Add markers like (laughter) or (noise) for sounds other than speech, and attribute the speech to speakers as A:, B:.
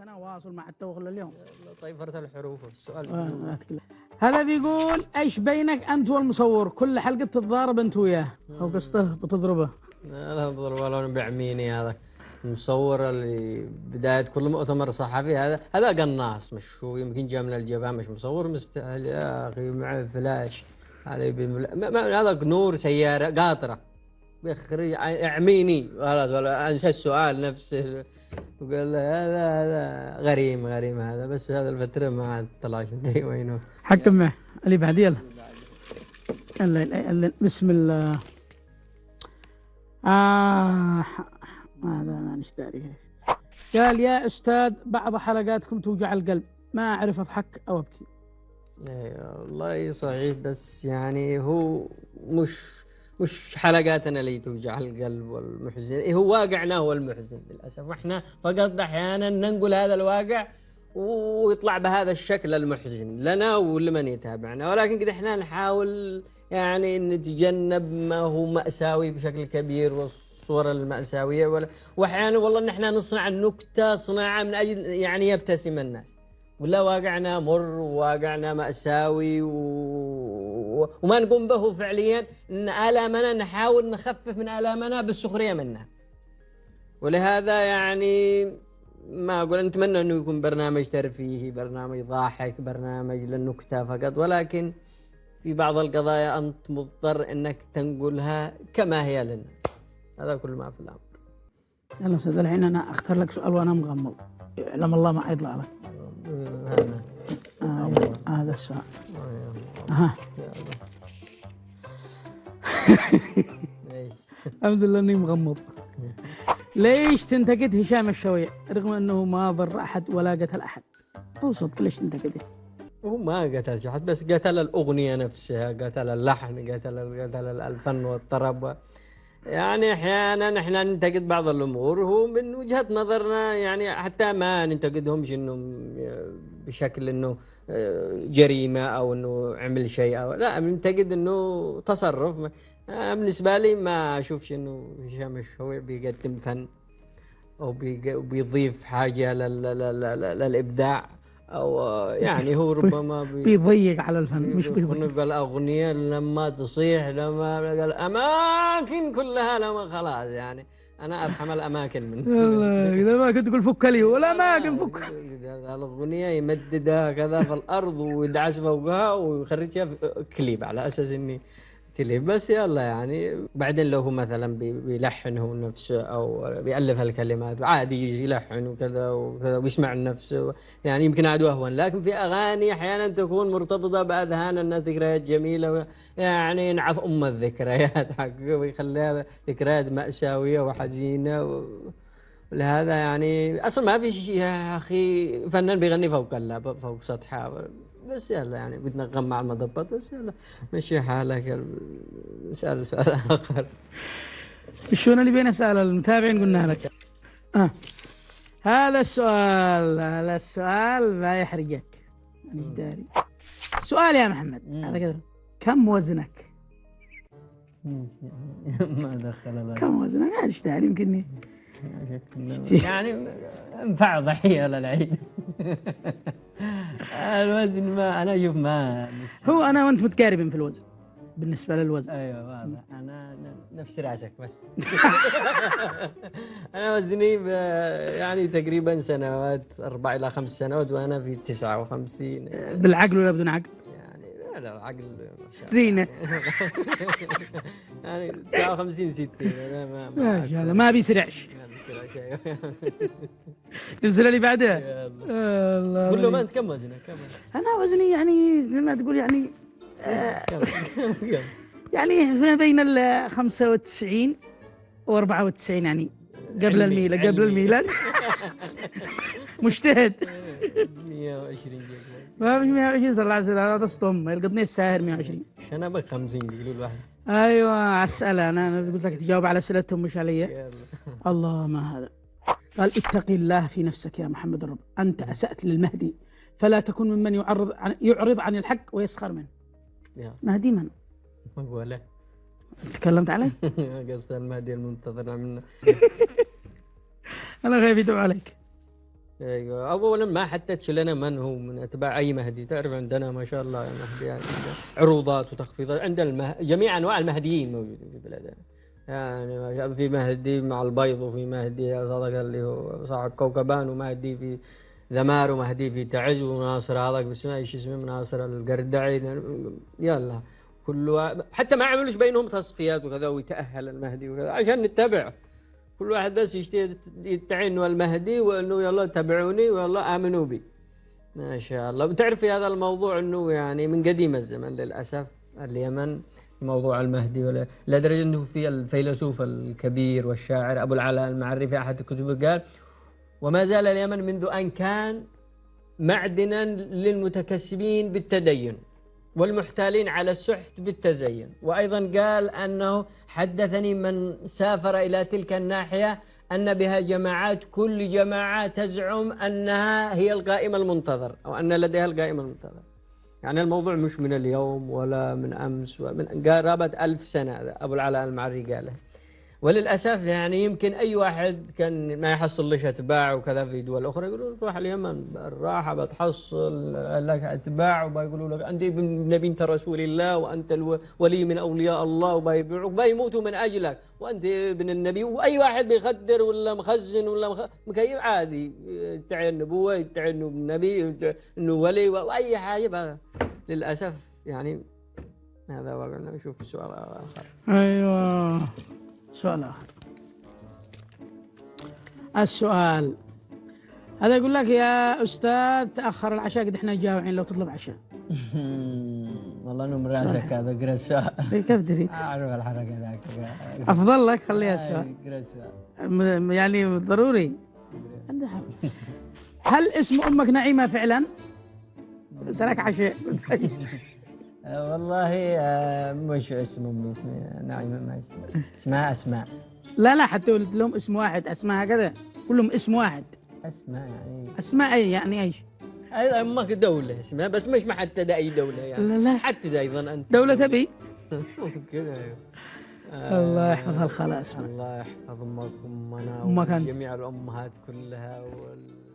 A: أنا واصل مع التوغل اليوم.
B: طيفرة الحروف السؤال
A: آه، هذا بيقول إيش بينك أنت والمصور؟ كل حلقة تتضارب أنت وياه. أو قصته بتضربه.
B: لا بضرب ولا بعميني هذا. المصور اللي بداية كل مؤتمر صحفي هذا. هذا قناص مش هو يمكن جاء من الجبهة مش مصور مستاهل يا أخي مع فلاش. علي هذا نور سيارة قاطرة. بيخرج اعميني. خلاص ولا أنسى السؤال نفسه. وقال له هذا هذا غريم غريم هذا بس هذا الفترة ما عاد طلعش مدري (laughs) وينه.
A: حكم معه. اللي بعد يلا. بسم الله. آه هذا ما كيف قال يا أستاذ بعض حلقاتكم توجع القلب. ما أعرف أضحك أو أبكي.
B: أيوه والله صحيح بس يعني هو مش مش حلقاتنا اللي توجع القلب والمحزن؟ إيه هو واقعنا هو المحزن للأسف. وإحنا فقط أحيانا ننقل هذا الواقع ويطلع بهذا الشكل المحزن لنا ولمن يتابعنا. ولكن قد إحنا نحاول يعني نتجنب ما هو مأساوي بشكل كبير والصور المأساوية. ولا- وأحيانا والله إن إحنا نصنع النكتة صناعة من أجل يعني يبتسم الناس. ولا واقعنا مر وواقعنا مأساوي و... وما نقوم به فعليا إن آلامنا نحاول نخفف من آلامنا بالسخرية منها ولهذا يعني ما أقول نتمنى إنه يكون برنامج ترفيهي برنامج ضاحك برنامج للنكتة فقط. ولكن في بعض القضايا أنت مضطر إنك تنقلها كما هي للناس. هذا كل ما في الأمر.
A: يلا أستاذ الحين أنا أختار لك سؤال وأنا مغمض. يعلم الله ما حيطلع لك.
B: هذا.
A: آه السؤال.
B: إيش؟ (laughs)
A: الحمد لله إني مغمض. ليش تنتقد هشام الشويع رغم أنه ما ضر أحد ولا قتل أحد. هو صدق ليش تنتقده
B: هو ما قتل شي حد بس قتل الأغنية نفسها قتل اللحن قتل قتل الفن والطرب. يعني أحيانا إحنا ننتقد بعض الأمور هو من وجهة نظرنا يعني حتى ما ننتقدهمش إنه بشكل إنه جريمة أو إنه عمل شيء أو لا بننتقد إنه تصرف. بالنسبة لي ما أشوفش إنه هشام الشويع بيقدم فن أو بيضيف حاجة لل... لل... لل... للإبداع أو يعني هو (laughs) ربما بي...
A: بيضيق على الفن مش بيضيق.
B: الاغنيه لما تصيح لما الاماكن كلها لما خلاص يعني. أنا افهم الأماكن من (laughs)
A: إذا ما كنت تقول فك لي ولا ما كنت فك.
B: الأغنية يمددها كذا في الأرض ويدعس فوقها ويخرجها كليب على أساس إني كليب بس يلا يعني. بعدين لو هو مثلا بي- بيلحن هو نفسه أو بيألف الكلمات عادي يجي يلحن وكذا وكذا ويسمع نفسه يعني يمكن عاد اهون لكن في أغاني أحيانا تكون مرتبطة بأذهان الناس ذكريات جميلة يعني ينعث أم الذكريات حقه ويخليها ذكريات مأساوية وحزينة و... ولهذا يعني أصلا ما في شيء يا أخي فنان بيغني فوق فوق سطحها بس يلا يعني بنتنغم مع المضبط بس يلا. مشي حالك اسال سؤال آخر.
A: الشؤون اللي بين اسال المتابعين قلنا لك. آه. هذا السؤال هذا السؤال ما يحرجك مانيش داري. سؤال يا محمد. هذا كذا. كم وزنك؟ (laughs)
B: ما دخل
A: كم وزنك؟ مانيش داري يمكن
B: يعني انفع ضحية للعيد (laughs) الوزن ما أنا أشوف ما
A: هو أنا وأنت متقاربين في الوزن بالنسبة للوزن.
B: أيوه واضح. أنا نفس رأسك بس. (laughs) أنا وزني يعني تقريبا سنوات أربع إلى خمس سنوات وأنا في 59
A: بالعقل ولا بدون عقل؟
B: يعني لا لا العقل.
A: زينة. (laughs)
B: يعني 59 60 أنا ما
A: ما شاء الله ما بيسرعش.
B: بسرعة شيء.
A: نمسل اللي بعدها. الله
B: قول له ما أنت كم وزنك كم
A: أنا وزني يعني زي ما تقول يعني (laughs) يعني ما بين ال 95 و 94 يعني قبل الميلاد قبل. الميلاد. (laughs) مجتهد.
B: 120 جنيه
A: ما في 120 صلى الله عليه وسلم هذا اسطم القطنية الساهر 120
B: شنبك 50 قيلوا الواحد.
A: أيوه اسئله أنا. أنا قلت لك تجاوب على أسئلتهم مش علي. الله ما هذا. قال اتق الله في نفسك يا محمد الرب. أنت أسأت للمهدي فلا تكن ممن يعرض عن يعرض عن الحق ويسخر منه. مهدي من؟
B: ولا
A: تكلمت عليه؟ (laughs)
B: قصد المهدي المنتظر منا (laughs)
A: أنا خايف يدعو عليك.
B: أيوه. اولا ما حددش لنا من هو من أتباع أي مهدي. تعرف عندنا ما شاء الله مهدي يعني عروضات وتخفيضات عند المه... جميع أنواع المهديين موجودين في بلادنا. يعني ما في مهدي مع البيض وفي مهدي صدق اللي هو صاحب كوكبان ومهدي في ذمار ومهدي في تعز وناصر. هذاك باسمه إيش اسمه ناصر القردعي. يلا. كل حتى ما عملوش بينهم تصفيات وكذا ويتأهل المهدي وكذا عشان نتبع كل واحد بس يدعي إنه المهدي وإنه يلا اتبعوني ويلا آمنوا بي. ما شاء الله. بتعرف في هذا الموضوع إنه يعني من قديم الزمن للأسف اليمن موضوع المهدي ولا لدرجة إنه في الفيلسوف الكبير والشاعر أبو العلاء المعري في أحد كتبه قال وما زال اليمن منذ أن كان معدنا للمتكسبين بالتدين. والمحتالين على السحت بالتزين. وأيضا قال أنه حدثني من سافر إلى تلك الناحية أن بها جماعات كل جماعة تزعم أنها هي القائم المنتظر أو أن لديها القائم المنتظر. يعني الموضوع مش من اليوم ولا من أمس ومن قرابه ألف سنة أبو العلاء المعري قاله. وللأسف يعني يمكن أي واحد كان ما يحصل ليش أتباع وكذا في دول أخرى يقولوا روح اليمن الراحه بتحصل لك أتباع. وبيقولوا لك أنت ابن بنت رسول الله وأنت الولي من أولياء الله. وبيبيعوك بيموتوا من أجلك. وأنت ابن النبي. وأي واحد بيخدر ولا مخزن ولا. مكيف عادي. يدعي النبوة يدعي إنه النبي إنه ولي وأي حاجة. للأسف يعني هذا وقلنا نشوف السؤال اخر
A: أيوه. سؤال آخر. السؤال هذا يقول لك يا أستاذ تأخر العشاء قد إحنا جاوعين لو تطلب عشاء. (laughs)
B: والله انه راسك هذا اقرا السؤال
A: إيه، كيف دريت؟ (laughs)
B: أعرف الحركة ذاك.
A: أفضل لك خليها السؤال
B: اقرا السؤال
A: يعني ضروري. هل اسم أمك نعيمة فعلا؟ (laughs) قلت لك عشاء.
B: والله آه، مش اسم أمي اسمها نعيمه ما اسمها اسمها أسماء.
A: لا لا حتى قلت لهم اسم واحد أسماء هكذا. كلهم اسم واحد.
B: أسماء يعني.
A: أسماء أي يعني إيش؟
B: أيضا أمك دولة اسمها بس مش محددة أي دولة يعني.
A: لا لا.
B: حدد أيضا أنت.
A: دولة تبي؟
B: ممكن أيوه
A: الله يحفظها الخلاص.
B: الله يحفظ
A: أمك وامنا.
B: وجميع الأمهات كلها وال...